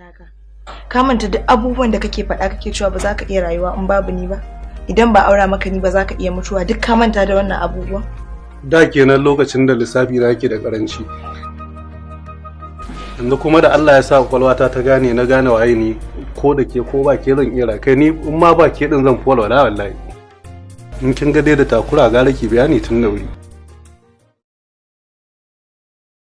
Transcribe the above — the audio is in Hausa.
taka ka manta duk abubuwan da kake faɗa kake cewa ba za ka iya rayuwa in babu ni ba. Idan ba aura maka ni ba za ka iya mutuwa. Duk ka manta da wannan abubuwan. Da kenan lokacin da lissafi na yake da karanci yanzu kuma da Allah ya sa kwakwalwata ta gane na gane waye ni ko da ke ko ba ke zan iya kai ni in ma ba ke din zan fola wallahi. In kin ga dai da takura gara ki bayani tun da wuri.